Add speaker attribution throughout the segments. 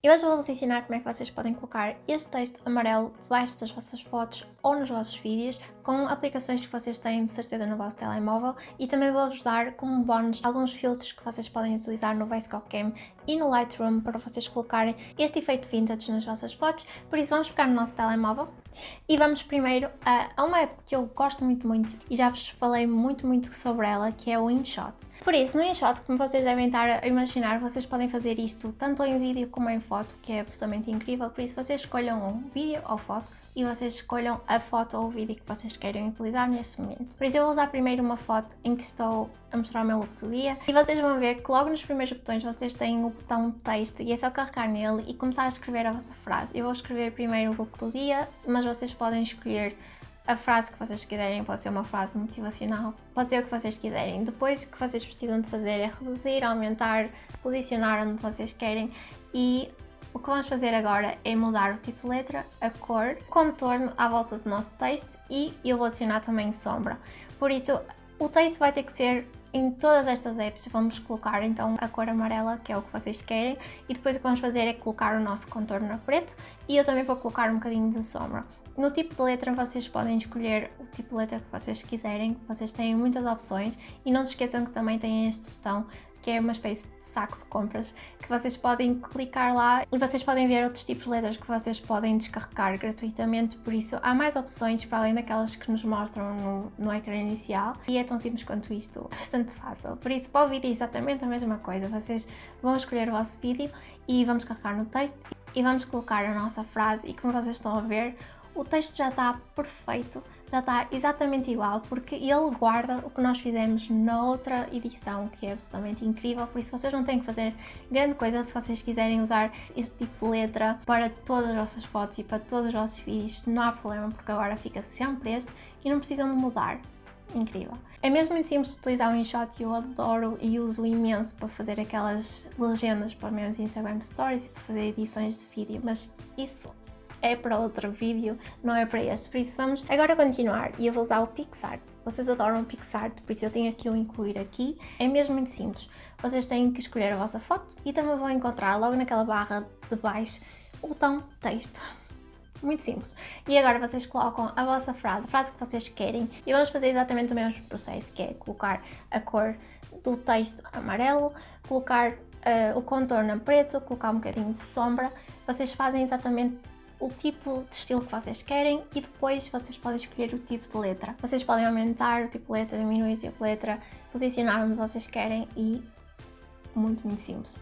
Speaker 1: E hoje vou-vos ensinar como é que vocês podem colocar este texto amarelo debaixo das vossas fotos ou nos vossos vídeos com aplicações que vocês têm de certeza no vosso telemóvel. E também vou-vos dar como bónus alguns filtros que vocês podem utilizar no VSCO Cam e no Lightroom para vocês colocarem este efeito vintage nas vossas fotos, por isso vamos pegar no nosso telemóvel e vamos primeiro a, a uma app que eu gosto muito muito e já vos falei muito muito sobre ela, que é o InShot. Por isso, no InShot, como vocês devem estar a imaginar, vocês podem fazer isto tanto em vídeo como em foto, que é absolutamente incrível, por isso vocês escolham um vídeo ou foto e vocês escolham a foto ou o vídeo que vocês querem utilizar neste momento. Por isso eu vou usar primeiro uma foto em que estou a mostrar o meu look do dia e vocês vão ver que logo nos primeiros botões vocês têm o botão texto e é só carregar nele e começar a escrever a vossa frase. Eu vou escrever primeiro o look do dia, mas vocês podem escolher a frase que vocês quiserem, pode ser uma frase motivacional, pode ser o que vocês quiserem. Depois o que vocês precisam de fazer é reduzir, aumentar, posicionar onde vocês querem e o que vamos fazer agora é mudar o tipo de letra, a cor, o contorno à volta do nosso texto e eu vou adicionar também sombra. Por isso, o texto vai ter que ser em todas estas apps vamos colocar então a cor amarela, que é o que vocês querem, e depois o que vamos fazer é colocar o nosso contorno a preto e eu também vou colocar um bocadinho de sombra. No tipo de letra vocês podem escolher o tipo de letra que vocês quiserem, vocês têm muitas opções e não se esqueçam que também têm este botão que é uma espécie saco de compras que vocês podem clicar lá e vocês podem ver outros tipos de letras que vocês podem descarregar gratuitamente, por isso há mais opções para além daquelas que nos mostram no, no ecrã inicial e é tão simples quanto isto, bastante fácil. Por isso para o vídeo é exatamente a mesma coisa, vocês vão escolher o vosso vídeo e vamos carregar no texto e vamos colocar a nossa frase. E como vocês estão a ver, o texto já está perfeito, já está exatamente igual, porque ele guarda o que nós fizemos noutra edição, que é absolutamente incrível, por isso vocês não têm que fazer grande coisa se vocês quiserem usar este tipo de letra para todas as vossas fotos e para todos os vossos vídeos, não há problema, porque agora fica sempre este e não precisam de mudar. Incrível. É mesmo muito simples utilizar o InShot e eu adoro e uso imenso para fazer aquelas legendas para meus Instagram Stories e para fazer edições de vídeo, mas isso é para outro vídeo, não é para este. Por isso vamos agora continuar e eu vou usar o PixArt. Vocês adoram PixArt, por isso eu tenho aqui o incluir aqui. É mesmo muito simples. Vocês têm que escolher a vossa foto e também vão encontrar logo naquela barra de baixo o botão texto. Muito simples. E agora vocês colocam a vossa frase, a frase que vocês querem e vamos fazer exatamente o mesmo processo, que é colocar a cor do texto amarelo, colocar uh, o contorno preto, colocar um bocadinho de sombra. Vocês fazem exatamente o tipo de estilo que vocês querem e depois vocês podem escolher o tipo de letra. Vocês podem aumentar o tipo de letra, diminuir o tipo de letra, posicionar onde vocês querem e muito, muito simples.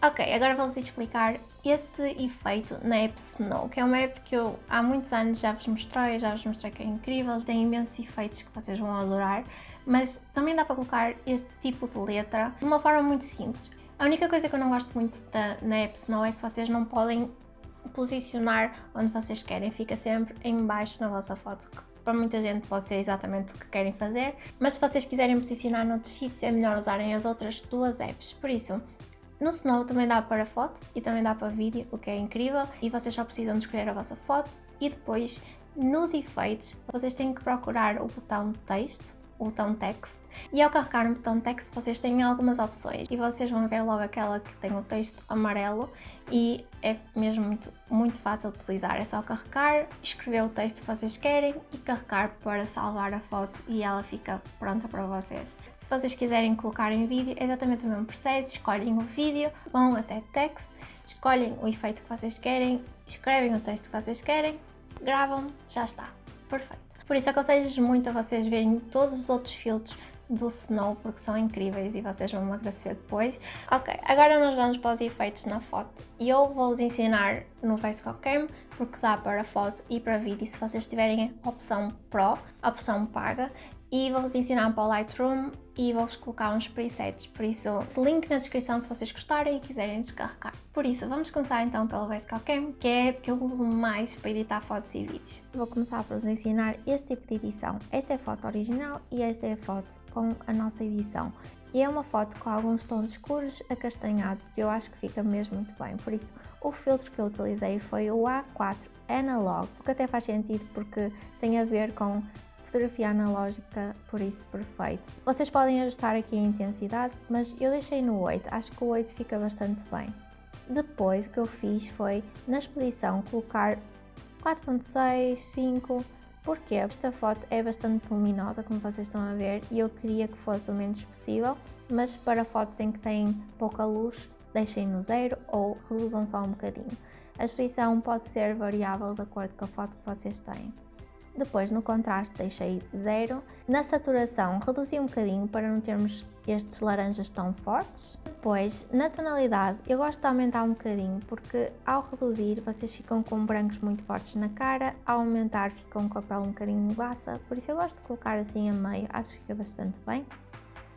Speaker 1: Ok, agora vou-vos explicar este efeito na app Snow, que é uma app que eu há muitos anos já vos mostrei, já vos mostrei que é incrível, tem imensos efeitos que vocês vão adorar, mas também dá para colocar este tipo de letra de uma forma muito simples. A única coisa que eu não gosto muito da, na app Snow é que vocês não podem posicionar onde vocês querem, fica sempre em baixo na vossa foto, que para muita gente pode ser exatamente o que querem fazer, mas se vocês quiserem posicionar noutros sítios é melhor usarem as outras duas apps, por isso no Snow também dá para foto e também dá para vídeo, o que é incrível, e vocês só precisam de escolher a vossa foto. E depois nos efeitos vocês têm que procurar o botão texto o botão text. E ao carregar no botão text vocês têm algumas opções. E vocês vão ver logo aquela que tem o texto amarelo. E é mesmo muito, muito fácil de utilizar, é só carregar, escrever o texto que vocês querem e carregar para salvar a foto e ela fica pronta para vocês. Se vocês quiserem colocar em vídeo é exatamente o mesmo processo, escolhem o vídeo, vão até text, escolhem o efeito que vocês querem, escrevem o texto que vocês querem, gravam, já está, perfeito. Por isso aconselho muito a vocês verem todos os outros filtros do Snow porque são incríveis e vocês vão me agradecer depois. Ok, agora nós vamos para os efeitos na foto e eu vou-vos ensinar no VSCO Cam porque dá para foto e para vídeo se vocês tiverem a opção Pro, a opção paga e vou-vos ensinar para o Lightroom e vou-vos colocar uns presets, por isso link na descrição se vocês gostarem e quiserem descarregar. Por isso, vamos começar então pelo VSCO Cam, que é que eu uso mais para editar fotos e vídeos. Vou começar por vos ensinar este tipo de edição. Esta é a foto original e esta é a foto com a nossa edição. E é uma foto com alguns tons escuros acastanhados que eu acho que fica mesmo muito bem, por isso o filtro que eu utilizei foi o A4 Analog, o que até faz sentido porque tem a ver com fotografia analógica, por isso perfeito. Vocês podem ajustar aqui a intensidade, mas eu deixei no 8, acho que o 8 fica bastante bem. Depois o que eu fiz foi, na exposição, colocar 4.6, 5, porque esta foto é bastante luminosa, como vocês estão a ver, e eu queria que fosse o menos possível, mas para fotos em que têm pouca luz, deixem no zero ou reduzam só um bocadinho. A exposição pode ser variável de acordo com a foto que vocês têm. Depois no contraste deixei zero. Na saturação reduzi um bocadinho para não termos estes laranjas tão fortes. Depois, na tonalidade, eu gosto de aumentar um bocadinho porque ao reduzir vocês ficam com brancos muito fortes na cara, ao aumentar ficam com a pele um bocadinho baça, por isso eu gosto de colocar assim a meio, acho que fica bastante bem.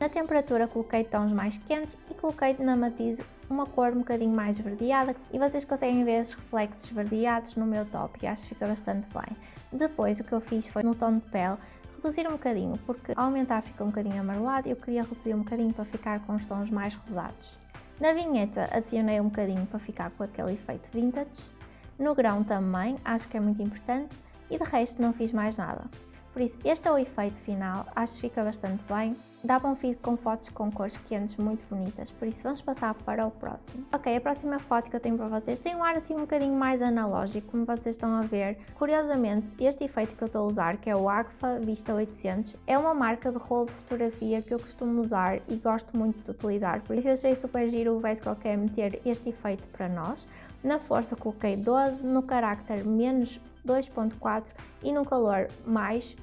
Speaker 1: Na temperatura coloquei tons mais quentes e coloquei na matiz uma cor um bocadinho mais esverdeada e vocês conseguem ver esses reflexos esverdeados no meu top e acho que fica bastante bem. Depois o que eu fiz foi no tom de pele reduzir um bocadinho porque ao aumentar fica um bocadinho amarelado e eu queria reduzir um bocadinho para ficar com os tons mais rosados. Na vinheta adicionei um bocadinho para ficar com aquele efeito vintage. No grão também, acho que é muito importante e de resto não fiz mais nada. Por isso, este é o efeito final, acho que fica bastante bem. Dá bom feed com fotos com cores quentes muito bonitas, por isso vamos passar para o próximo. Ok, a próxima foto que eu tenho para vocês tem um ar assim um bocadinho mais analógico, como vocês estão a ver. Curiosamente, este efeito que eu estou a usar, que é o Agfa Vista 800, é uma marca de rolo de fotografia que eu costumo usar e gosto muito de utilizar, por isso achei super giro o Vesco quer meter este efeito para nós. Na força coloquei 12, no carácter menos 2.4 e no calor mais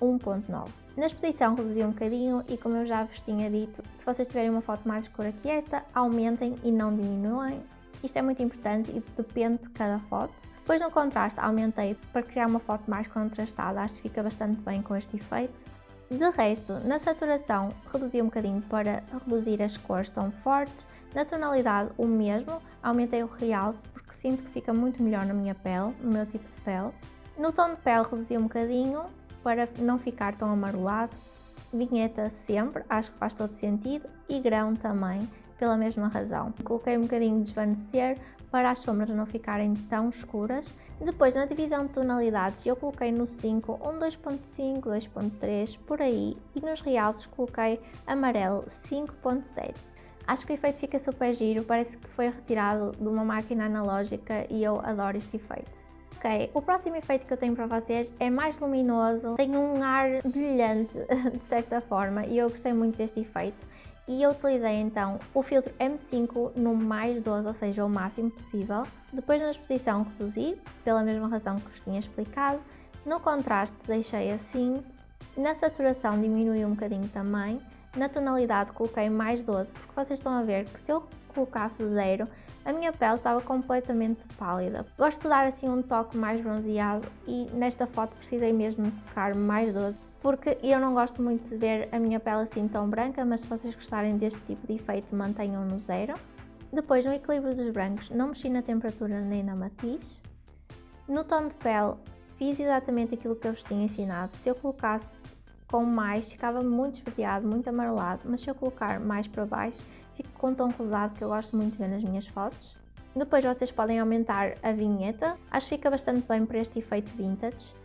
Speaker 1: 1.9. Na exposição reduzi um bocadinho e como eu já vos tinha dito, se vocês tiverem uma foto mais escura que esta, aumentem e não diminuem. Isto é muito importante e depende de cada foto. Depois no contraste aumentei para criar uma foto mais contrastada, acho que fica bastante bem com este efeito. De resto, na saturação reduzi um bocadinho para reduzir as cores tão fortes, na tonalidade o mesmo, aumentei o realce porque sinto que fica muito melhor na minha pele, no meu tipo de pele. No tom de pele reduzi um bocadinho para não ficar tão amarelado, vinheta sempre, acho que faz todo sentido, e grão também, pela mesma razão. Coloquei um bocadinho de desvanecer para as sombras não ficarem tão escuras. Depois, na divisão de tonalidades, eu coloquei no 5 um 2.5, 2.3, por aí, e nos realces coloquei amarelo 5.7. Acho que o efeito fica super giro, parece que foi retirado de uma máquina analógica e eu adoro este efeito. Ok, o próximo efeito que eu tenho para vocês é mais luminoso, tem um ar brilhante de certa forma e eu gostei muito deste efeito e eu utilizei então o filtro M5 no mais 12, ou seja, o máximo possível. Depois na exposição reduzi, pela mesma razão que vos tinha explicado. No contraste deixei assim, na saturação diminui um bocadinho também. Na tonalidade coloquei mais 12, porque vocês estão a ver que se eu colocasse zero, a minha pele estava completamente pálida. Gosto de dar assim um toque mais bronzeado e nesta foto precisei mesmo colocar mais 12 porque eu não gosto muito de ver a minha pele assim tão branca, mas se vocês gostarem deste tipo de efeito, mantenham no zero. Depois, no equilíbrio dos brancos, não mexi na temperatura nem na matiz. No tom de pele, fiz exatamente aquilo que eu vos tinha ensinado. Se eu colocasse com mais, ficava muito esverdeado, muito amarelado, mas se eu colocar mais para baixo, fico com um tom rosado que eu gosto muito de ver nas minhas fotos. Depois vocês podem aumentar a vinheta, acho que fica bastante bem para este efeito vintage.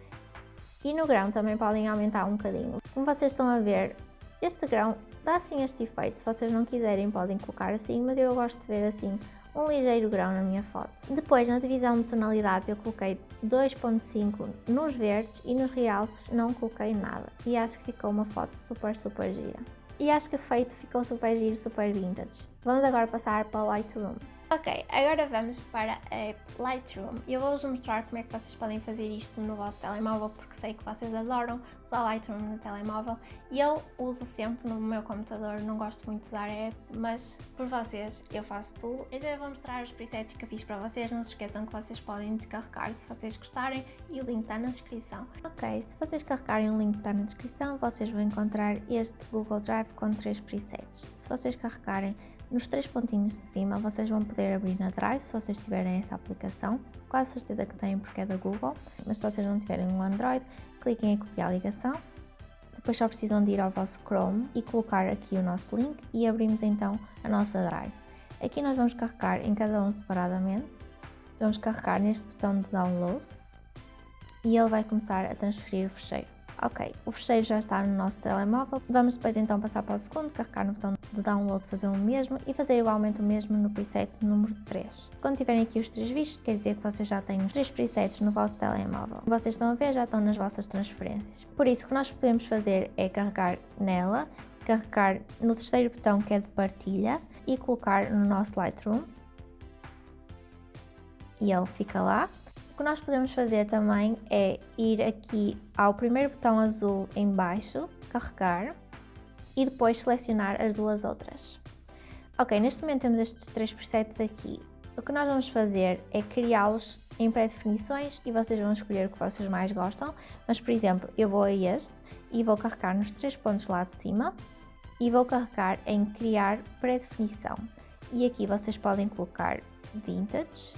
Speaker 1: E no grão também podem aumentar um bocadinho. Como vocês estão a ver, este grão dá assim este efeito, se vocês não quiserem podem colocar assim, mas eu gosto de ver assim um ligeiro grão na minha foto. Depois na divisão de tonalidades eu coloquei 2.5 nos verdes e nos realces não coloquei nada e acho que ficou uma foto super super gira. E acho que feito ficou super giro, super vintage. Vamos agora passar para o Lightroom. Ok, agora vamos para a Lightroom e eu vou-vos mostrar como é que vocês podem fazer isto no vosso telemóvel porque sei que vocês adoram usar Lightroom no telemóvel e eu uso sempre no meu computador, não gosto muito de usar a app, mas por vocês eu faço tudo. Então eu vou mostrar os presets que fiz para vocês, não se esqueçam que vocês podem descarregar se vocês gostarem e o link está na descrição. Ok, se vocês carregarem o link que está na descrição, vocês vão encontrar este Google Drive com três presets. Se vocês carregarem nos três pontinhos de cima vocês vão poder abrir na Drive se vocês tiverem essa aplicação. Quase certeza que têm porque é da Google, mas se vocês não tiverem um Android, cliquem em copiar a ligação. Depois só precisam de ir ao vosso Chrome e colocar aqui o nosso link e abrimos então a nossa Drive. Aqui nós vamos carregar em cada um separadamente. Vamos carregar neste botão de download e ele vai começar a transferir o fecheiro. Ok, o fecheiro já está no nosso telemóvel. Vamos depois então passar para o segundo, carregar no botão de download, fazer o mesmo e fazer igualmente o mesmo no preset número 3. Quando tiverem aqui os três vistos, quer dizer que vocês já têm os três presets no vosso telemóvel. Vocês estão a ver, já estão nas vossas transferências. Por isso, o que nós podemos fazer é carregar nela, carregar no terceiro botão que é de partilha e colocar no nosso Lightroom. E ele fica lá que nós podemos fazer também é ir aqui ao primeiro botão azul em baixo, carregar, e depois selecionar as duas outras. Ok, neste momento temos estes três presets aqui. O que nós vamos fazer é criá-los em pré-definições e vocês vão escolher o que vocês mais gostam, mas por exemplo, eu vou a este e vou carregar nos três pontos lá de cima e vou carregar em criar pré-definição. E aqui vocês podem colocar Vintage,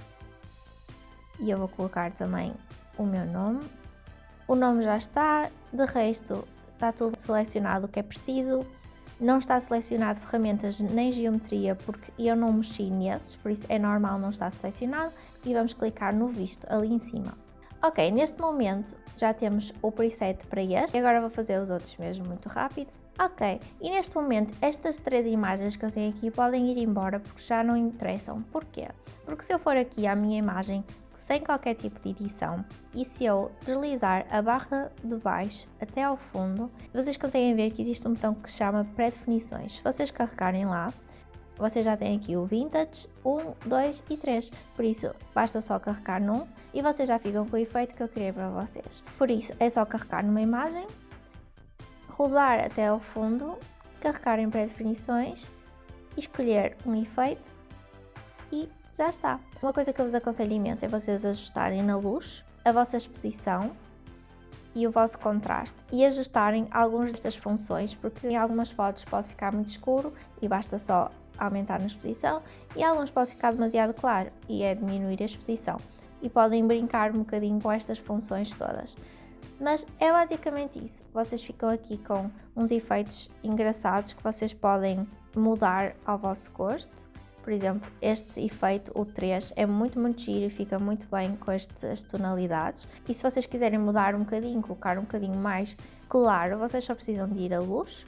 Speaker 1: e eu vou colocar também o meu nome. O nome já está, de resto está tudo selecionado o que é preciso. Não está selecionado ferramentas nem geometria porque eu não mexi nesses, por isso é normal não estar selecionado. E vamos clicar no visto ali em cima. Ok, neste momento já temos o preset para este, agora vou fazer os outros mesmo muito rápido. Ok, e neste momento estas três imagens que eu tenho aqui podem ir embora porque já não interessam. Porquê? Porque se eu for aqui à minha imagem sem qualquer tipo de edição e se eu deslizar a barra de baixo até ao fundo, vocês conseguem ver que existe um botão que se chama pré-definições. Se vocês carregarem lá, vocês já têm aqui o Vintage 1, 2 e 3, por isso basta só carregar num e vocês já ficam com o efeito que eu criei para vocês. Por isso é só carregar numa imagem, rodar até ao fundo, carregar em pré-definições, escolher um efeito e já está. Uma coisa que eu vos aconselho imenso é vocês ajustarem na luz a vossa exposição e o vosso contraste e ajustarem algumas destas funções porque em algumas fotos pode ficar muito escuro e basta só aumentar na exposição e alguns pode ficar demasiado claro e é diminuir a exposição. E podem brincar um bocadinho com estas funções todas. Mas é basicamente isso, vocês ficam aqui com uns efeitos engraçados que vocês podem mudar ao vosso gosto por exemplo, este efeito, o 3, é muito, muito giro e fica muito bem com estas tonalidades. E se vocês quiserem mudar um bocadinho, colocar um bocadinho mais claro, vocês só precisam de ir à luz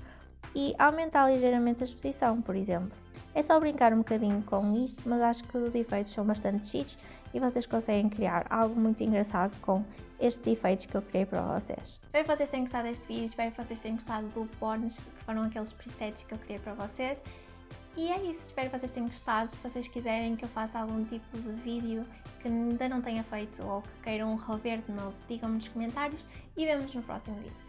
Speaker 1: e aumentar ligeiramente a exposição, por exemplo. É só brincar um bocadinho com isto, mas acho que os efeitos são bastante giros e vocês conseguem criar algo muito engraçado com estes efeitos que eu criei para vocês. Espero que vocês tenham gostado deste vídeo, espero que vocês tenham gostado do bónus, que foram aqueles presets que eu criei para vocês. E é isso, espero que vocês tenham gostado. Se vocês quiserem que eu faça algum tipo de vídeo que ainda não tenha feito ou que queiram rever de novo, digam-me nos comentários e vemos no próximo vídeo.